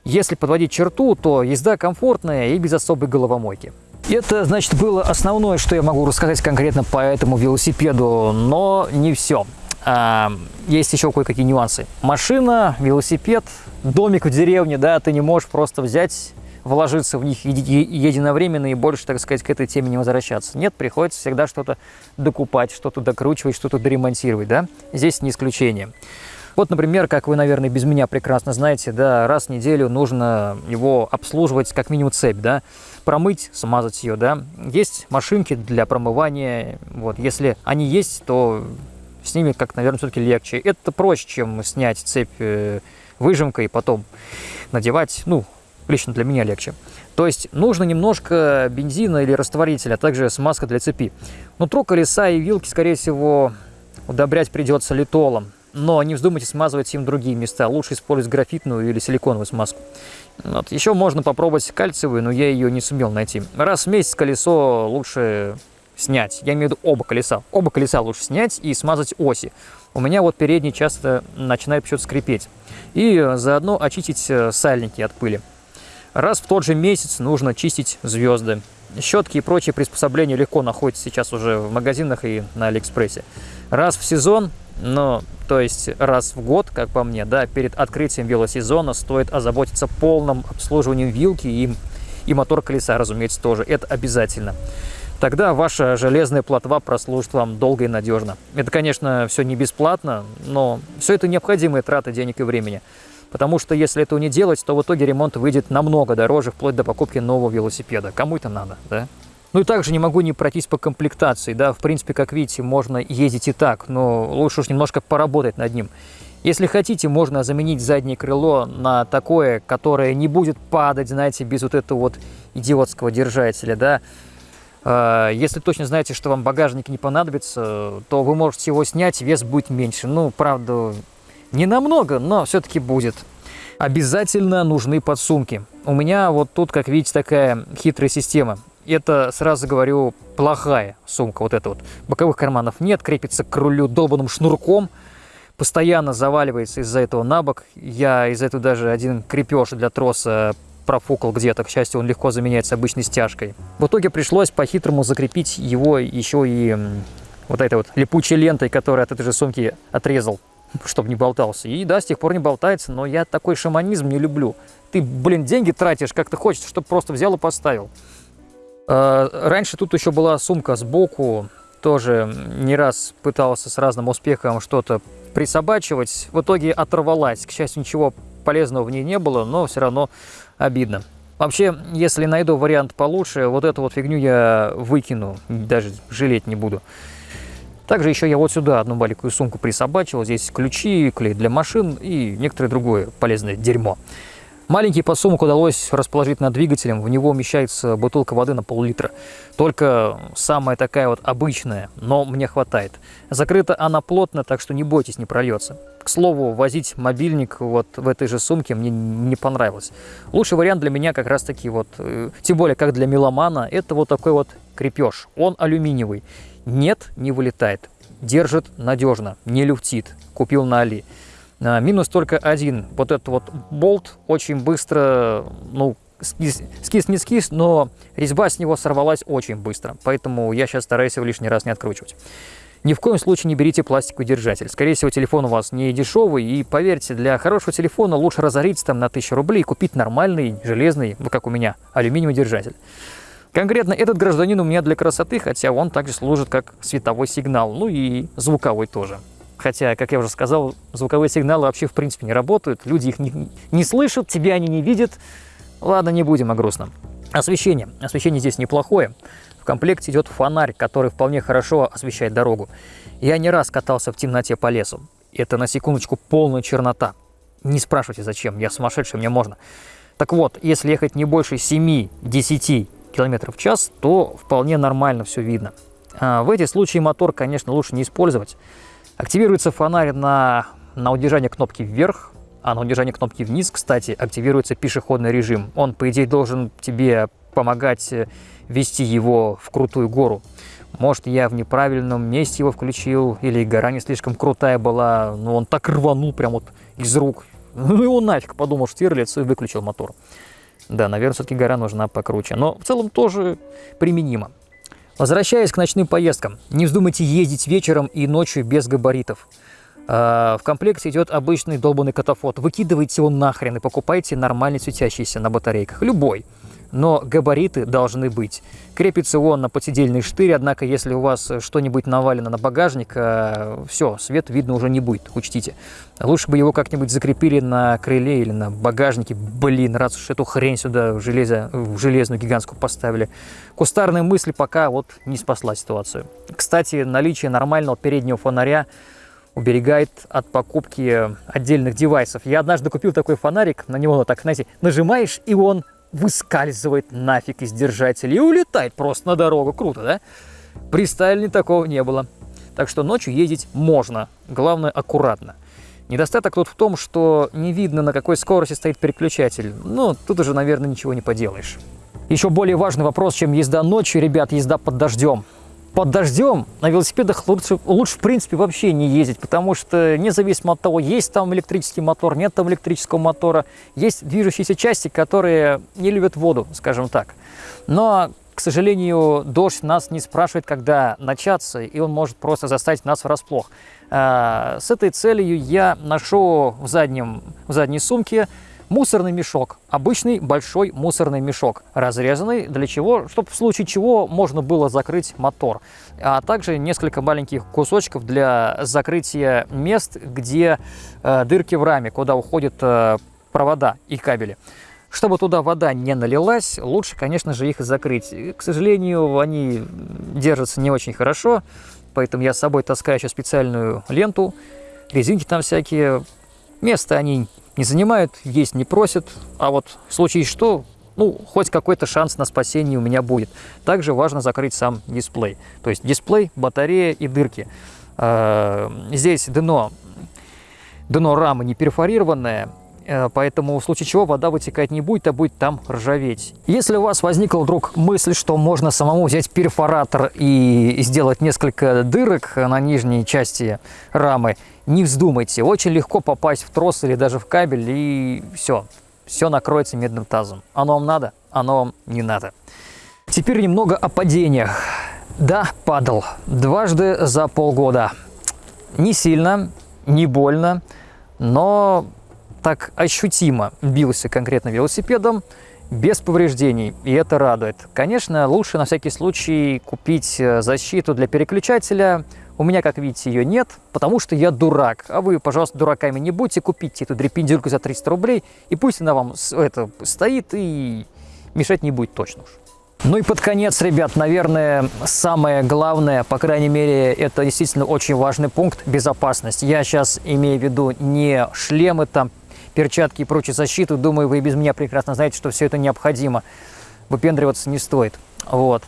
если подводить черту, то езда комфортная и без особой головомойки. Это, значит, было основное, что я могу рассказать конкретно по этому велосипеду, но не все. А, есть еще кое-какие нюансы. Машина, велосипед, домик в деревне, да, ты не можешь просто взять вложиться в них единовременно и больше, так сказать, к этой теме не возвращаться. Нет, приходится всегда что-то докупать, что-то докручивать, что-то доремонтировать, да? Здесь не исключение. Вот, например, как вы, наверное, без меня прекрасно знаете, да, раз в неделю нужно его обслуживать, как минимум цепь, да, промыть, смазать ее, да. Есть машинки для промывания, вот, если они есть, то с ними, как, наверное, все-таки легче. Это проще, чем снять цепь э, выжимкой и потом надевать, ну, лично для меня легче. То есть нужно немножко бензина или растворителя, а также смазка для цепи. Нутро колеса и вилки, скорее всего, удобрять придется литолом но не вздумайте смазывать им другие места. Лучше использовать графитную или силиконовую смазку. Вот. Еще можно попробовать кальциевую, но я ее не сумел найти. Раз в месяц колесо лучше снять. Я имею в виду оба колеса. Оба колеса лучше снять и смазать оси. У меня вот передний часто начинает почему-то скрипеть. И заодно очистить э, сальники от пыли. Раз в тот же месяц нужно чистить звезды. Щетки и прочие приспособления легко находятся сейчас уже в магазинах и на Алиэкспрессе. Раз в сезон но, то есть, раз в год, как по мне, да, перед открытием велосезона стоит озаботиться полным обслуживанием вилки и, и мотор колеса, разумеется, тоже. Это обязательно. Тогда ваша железная плотва прослужит вам долго и надежно. Это, конечно, все не бесплатно, но все это необходимые траты денег и времени. Потому что если этого не делать, то в итоге ремонт выйдет намного дороже, вплоть до покупки нового велосипеда. Кому это надо, да? Ну и также не могу не пройтись по комплектации, да, в принципе, как видите, можно ездить и так, но лучше уж немножко поработать над ним. Если хотите, можно заменить заднее крыло на такое, которое не будет падать, знаете, без вот этого вот идиотского держателя, да. А, если точно знаете, что вам багажник не понадобится, то вы можете его снять, вес будет меньше. Ну, правда, не намного, но все-таки будет. Обязательно нужны подсумки. У меня вот тут, как видите, такая хитрая система это, сразу говорю, плохая сумка. Вот эта вот. Боковых карманов нет, крепится к рулю долбанным шнурком. Постоянно заваливается из-за этого на бок. Я из-за этого даже один крепеж для троса профукал где-то. К счастью, он легко заменяется обычной стяжкой. В итоге пришлось по-хитрому закрепить его еще и вот этой вот липучей лентой, которую от этой же сумки отрезал, чтобы не болтался. И да, с тех пор не болтается, но я такой шаманизм не люблю. Ты, блин, деньги тратишь, как ты хочешь, чтобы просто взял и поставил. А, раньше тут еще была сумка сбоку, тоже не раз пытался с разным успехом что-то присобачивать. В итоге оторвалась. К счастью, ничего полезного в ней не было, но все равно обидно. Вообще, если найду вариант получше, вот эту вот фигню я выкину, даже жалеть не буду. Также еще я вот сюда одну маленькую сумку присобачил. Здесь ключи, клей для машин и некоторое другое полезное дерьмо. Маленький подсумок удалось расположить над двигателем, в него умещается бутылка воды на пол-литра. Только самая такая вот обычная, но мне хватает. Закрыта она плотно, так что не бойтесь, не прольется. К слову, возить мобильник вот в этой же сумке мне не понравилось. Лучший вариант для меня как раз таки вот, э, тем более как для меломана, это вот такой вот крепеж. Он алюминиевый. Нет, не вылетает. держит надежно, не люфтит. Купил на Али. А, минус только один. Вот этот вот болт очень быстро, ну, скис, скис не скис, но резьба с него сорвалась очень быстро. Поэтому я сейчас стараюсь его лишний раз не откручивать. Ни в коем случае не берите пластиковый держатель. Скорее всего, телефон у вас не дешевый. И поверьте, для хорошего телефона лучше разориться там на 1000 рублей и купить нормальный железный, ну, как у меня, алюминиевый держатель. Конкретно этот гражданин у меня для красоты, хотя он также служит как световой сигнал, ну и звуковой тоже. Хотя, как я уже сказал, звуковые сигналы вообще в принципе не работают, люди их не, не слышат, тебя они не видят. Ладно, не будем о грустном. Освещение. Освещение здесь неплохое. В комплекте идет фонарь, который вполне хорошо освещает дорогу. Я не раз катался в темноте по лесу. Это, на секундочку, полная чернота. Не спрашивайте, зачем, я сумасшедший, мне можно. Так вот, если ехать не больше 7-10 км в час, то вполне нормально все видно. А в эти случаи мотор, конечно, лучше не использовать. Активируется фонарь на, на удержание кнопки вверх, а на удержание кнопки вниз, кстати, активируется пешеходный режим. Он, по идее, должен тебе помогать э, вести его в крутую гору. Может, я в неправильном месте его включил, или гора не слишком крутая была, но он так рванул прям вот из рук. Ну и он нафиг, подумал Штирлиц и выключил мотор. Да, наверное, все-таки гора нужна покруче, но в целом тоже применимо. Возвращаясь к ночным поездкам, не вздумайте ездить вечером и ночью без габаритов. А, в комплекте идет обычный долбанный катафот. Выкидывайте его нахрен и покупайте нормальный светящийся на батарейках. Любой но габариты должны быть. Крепится он на подсидельный штырь, однако если у вас что-нибудь навалено на багажник, э, все, свет видно уже не будет, учтите. Лучше бы его как-нибудь закрепили на крыле или на багажнике. Блин, раз уж эту хрень сюда в, железо, в железную гигантскую поставили. Кустарные мысли пока вот не спасла ситуацию. Кстати, наличие нормального переднего фонаря уберегает от покупки отдельных девайсов. Я однажды купил такой фонарик, на него так, знаете, нажимаешь, и он выскальзывает нафиг из держателя и улетает просто на дорогу. Круто, да? При Сталине такого не было. Так что ночью ездить можно, главное аккуратно. Недостаток тут в том, что не видно, на какой скорости стоит переключатель. Ну, тут уже, наверное, ничего не поделаешь. Еще более важный вопрос, чем езда ночью, ребят, езда под дождем под дождем на велосипедах лучше, лучше в принципе вообще не ездить, потому что независимо от того, есть там электрический мотор, нет там электрического мотора, есть движущиеся части, которые не любят воду, скажем так. Но, к сожалению, дождь нас не спрашивает, когда начаться, и он может просто заставить нас врасплох. А, с этой целью я ношу в, заднем, в задней сумке Мусорный мешок. Обычный большой мусорный мешок. Разрезанный. Для чего? Чтобы в случае чего можно было закрыть мотор. А также несколько маленьких кусочков для закрытия мест, где э, дырки в раме, куда уходят э, провода и кабели. Чтобы туда вода не налилась, лучше, конечно же, их закрыть. К сожалению, они держатся не очень хорошо, поэтому я с собой таскаю еще специальную ленту, резинки там всякие. Место они не занимают, есть не просят, а вот в случае что, ну, хоть какой-то шанс на спасение у меня будет. Также важно закрыть сам дисплей. То есть дисплей, батарея и дырки. А, здесь дно, дно рамы не перфорированное, э, поэтому в случае чего вода вытекать не будет, а будет там ржаветь. Если у вас возникла вдруг мысль, что можно самому взять перфоратор и сделать несколько дырок на нижней части рамы, не вздумайте, очень легко попасть в трос или даже в кабель, и все, все накроется медным тазом. Оно вам надо, оно вам не надо. Теперь немного о падениях. Да, падал. Дважды за полгода. Не сильно, не больно, но так ощутимо бился конкретно велосипедом, без повреждений, и это радует. Конечно, лучше на всякий случай купить э, защиту для переключателя, у меня, как видите, ее нет, потому что я дурак. А вы, пожалуйста, дураками не будьте, купите эту дрепендюрку за 300 рублей, и пусть она вам это стоит и мешать не будет точно уж. Ну и под конец, ребят, наверное, самое главное, по крайней мере, это действительно очень важный пункт – безопасность. Я сейчас имею в виду не шлемы, там, перчатки и прочую защиту. Думаю, вы без меня прекрасно знаете, что все это необходимо. Выпендриваться не стоит. Вот.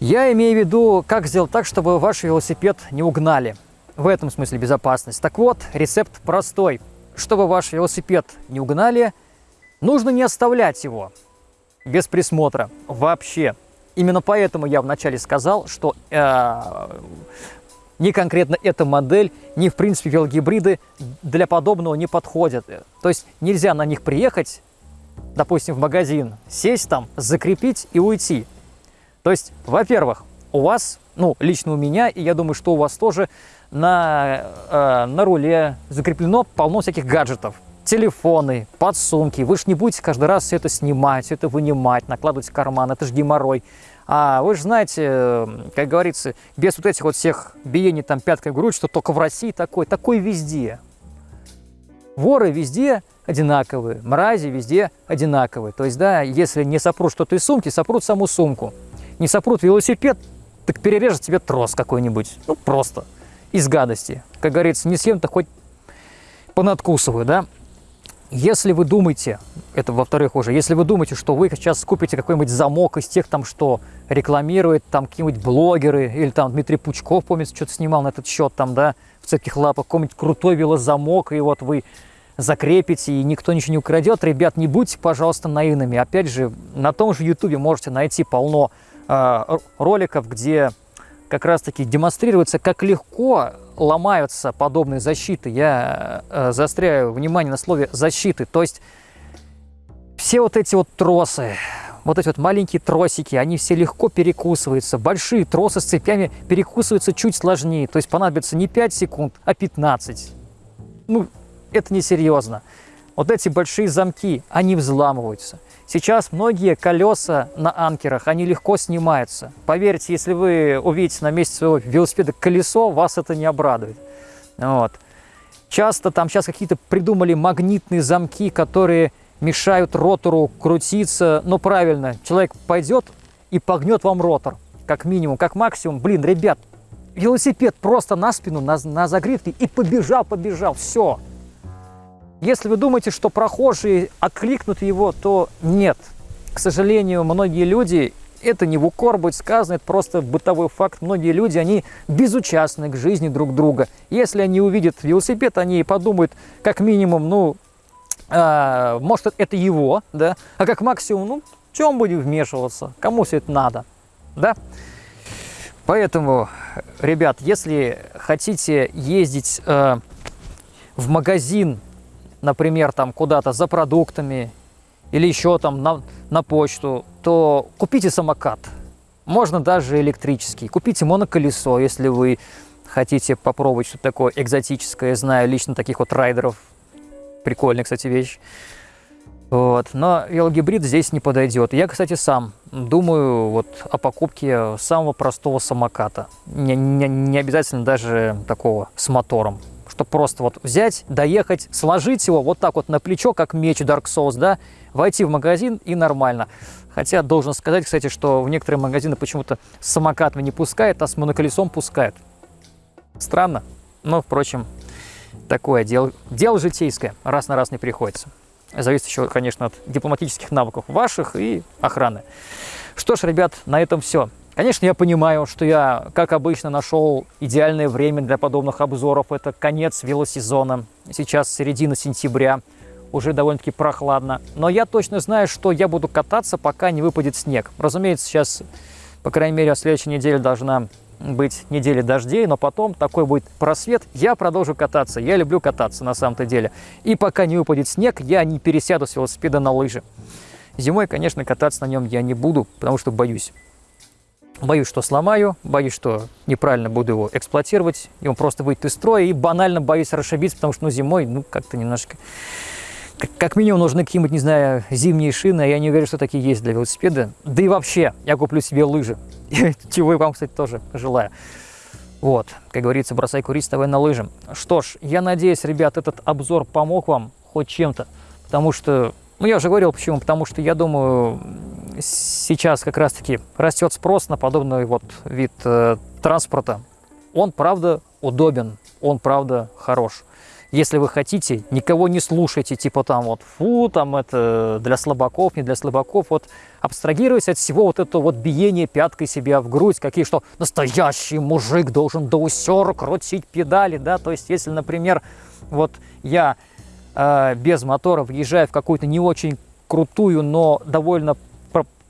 Я имею в виду, как сделать так, чтобы ваш велосипед не угнали. В этом смысле безопасность. Так вот, рецепт простой. Чтобы ваш велосипед не угнали, нужно не оставлять его без присмотра вообще. Именно поэтому я вначале сказал, что э, ни конкретно эта модель, ни, в принципе, велогибриды для подобного не подходят. То есть нельзя на них приехать, допустим, в магазин, сесть там, закрепить и уйти. То есть, во-первых, у вас, ну, лично у меня, и я думаю, что у вас тоже, на, э, на руле закреплено полно всяких гаджетов. Телефоны, подсумки. Вы же не будете каждый раз все это снимать, все это вынимать, накладывать в карман. Это же геморрой. А вы же знаете, как говорится, без вот этих вот всех биений там пяткой в грудь, что только в России такой, такой везде. Воры везде одинаковые, мрази везде одинаковые. То есть, да, если не сопрут что-то из сумки, сопрут саму сумку. Не сопрут велосипед, так перережет тебе трос какой-нибудь. Ну, просто. Из гадости. Как говорится, не съем-то хоть понадкусываю, да? Если вы думаете, это во-вторых уже, если вы думаете, что вы сейчас купите какой-нибудь замок из тех, там, что рекламирует там какие-нибудь блогеры, или там Дмитрий Пучков, помните, что-то снимал на этот счет, там, да, в цепких лапах, какой-нибудь крутой велозамок, и вот вы закрепите, и никто ничего не украдет, ребят, не будьте, пожалуйста, наивными. Опять же, на том же ютубе можете найти полно э, роликов, где как раз-таки демонстрируется, как легко ломаются подобные защиты. Я э, заостряю внимание на слове «защиты». То есть все вот эти вот тросы, вот эти вот маленькие тросики, они все легко перекусываются. Большие тросы с цепями перекусываются чуть сложнее. То есть понадобится не 5 секунд, а 15. Ну, это несерьезно. Вот эти большие замки, они взламываются. Сейчас многие колеса на анкерах, они легко снимаются. Поверьте, если вы увидите на месте своего велосипеда колесо, вас это не обрадует. Вот. Часто там сейчас какие-то придумали магнитные замки, которые мешают ротору крутиться. Но правильно, человек пойдет и погнет вам ротор, как минимум, как максимум. Блин, ребят, велосипед просто на спину, на, на загривке и побежал, побежал, все. Если вы думаете, что прохожие откликнут его, то нет. К сожалению, многие люди, это не в укор будет сказано, это просто бытовой факт, многие люди, они безучастны к жизни друг друга. Если они увидят велосипед, они подумают, как минимум, ну, э, может, это его, да, а как максимум, ну, чем будем вмешиваться, кому все это надо, да? Поэтому, ребят, если хотите ездить э, в магазин например, там куда-то за продуктами или еще там на, на почту, то купите самокат. Можно даже электрический. Купите моноколесо, если вы хотите попробовать что-то такое экзотическое. знаю лично таких вот райдеров. Прикольная, кстати, вещь. Вот. Но велогибрид здесь не подойдет. Я, кстати, сам думаю вот о покупке самого простого самоката. Не, не, не обязательно даже такого с мотором чтобы просто вот взять, доехать, сложить его вот так вот на плечо, как меч Dark Souls, да, войти в магазин и нормально. Хотя должен сказать, кстати, что в некоторые магазины почему-то с самокатами не пускают, а с моноколесом пускают. Странно, но, впрочем, такое дело, дело житейское, раз на раз не приходится. Зависит еще, конечно, от дипломатических навыков ваших и охраны. Что ж, ребят, на этом все. Конечно, я понимаю, что я, как обычно, нашел идеальное время для подобных обзоров. Это конец велосезона. Сейчас середина сентября, уже довольно-таки прохладно. Но я точно знаю, что я буду кататься, пока не выпадет снег. Разумеется, сейчас, по крайней мере, следующей неделе должна быть неделя дождей, но потом такой будет просвет, я продолжу кататься. Я люблю кататься на самом-то деле. И пока не выпадет снег, я не пересяду с велосипеда на лыжи. Зимой, конечно, кататься на нем я не буду, потому что боюсь. Боюсь, что сломаю, боюсь, что неправильно буду его эксплуатировать, и он просто выйдет из строя, и банально боюсь расшибиться, потому что ну, зимой, ну, как-то немножко... Как, минимум нужны какие-нибудь, не знаю, зимние шины, а я не уверен, что такие есть для велосипеда. Да и вообще, я куплю себе лыжи, чего я вам, кстати, тоже желаю. Вот, как говорится, бросай курить, вставай на лыжи. Что ж, я надеюсь, ребят, этот обзор помог вам хоть чем-то, потому что, ну, я уже говорил, почему, потому что, я думаю, сейчас как раз-таки растет спрос на подобный вот вид э, транспорта. Он, правда, удобен, он, правда, хорош. Если вы хотите, никого не слушайте, типа там вот, фу, там это для слабаков, не для слабаков, вот абстрагируясь от всего вот этого вот биения пяткой себя в грудь, какие что настоящий мужик должен до усера крутить педали, да, то есть если, например, вот я э, без мотора въезжаю в какую-то не очень крутую, но довольно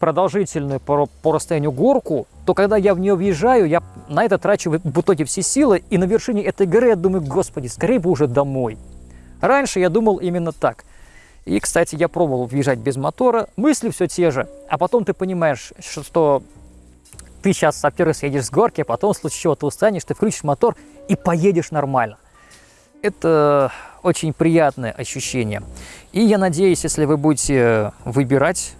продолжительную по, по расстоянию горку, то когда я в нее въезжаю, я на это трачу в итоге все силы, и на вершине этой горы я думаю, господи, скорее бы уже домой. Раньше я думал именно так. И, кстати, я пробовал въезжать без мотора, мысли все те же, а потом ты понимаешь, что ты сейчас, во-первых, съедешь с горки, а потом в случае чего ты устанешь, ты включишь мотор и поедешь нормально. Это очень приятное ощущение. И я надеюсь, если вы будете выбирать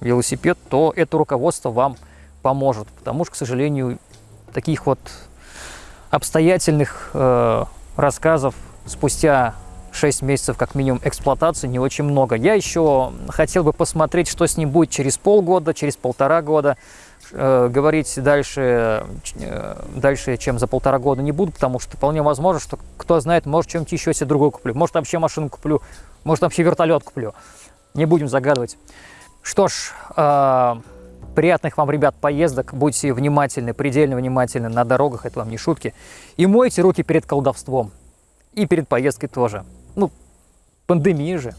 велосипед, то это руководство вам поможет. Потому что, к сожалению, таких вот обстоятельных э, рассказов спустя 6 месяцев как минимум эксплуатации не очень много. Я еще хотел бы посмотреть, что с ним будет через полгода, через полтора года. Э, говорить дальше, э, дальше, чем за полтора года не буду, потому что вполне возможно, что кто знает, может чем-нибудь еще себе другой куплю. Может вообще машину куплю, может вообще вертолет куплю. Не будем загадывать. Что ж, э, приятных вам, ребят, поездок. Будьте внимательны, предельно внимательны на дорогах, это вам не шутки. И мойте руки перед колдовством. И перед поездкой тоже. Ну, пандемия же.